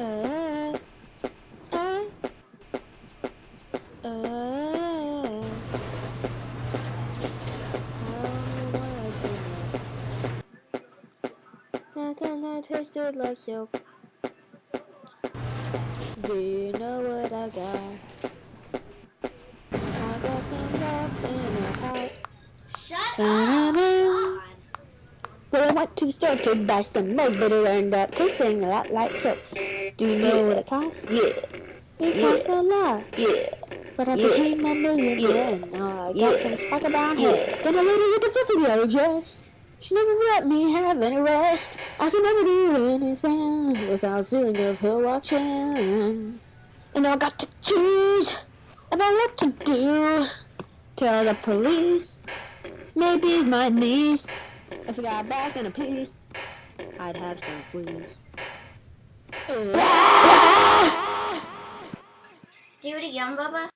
Uh, uh, uh. Nothing that tasted like soap. Do you know what I got? I got things up in a pot. Shut Ba-da-da. Well, I went to the store to buy some milk, but it ended up tasting a lot like soap. Do you know what it cost? Yeah, It cost a lot. yeah, But I Yeah. became a millionaire. Now oh, I got Yeah. some sparkle brown hair. Yeah. Then a lady with a fluffy yellow dress. She never let me have any rest. I could never do anything without feeling of her watching. And I got to choose about what to do. Tell the police, maybe my niece. If I got back in a piece, I'd have some fleas. Do it again, Bubba.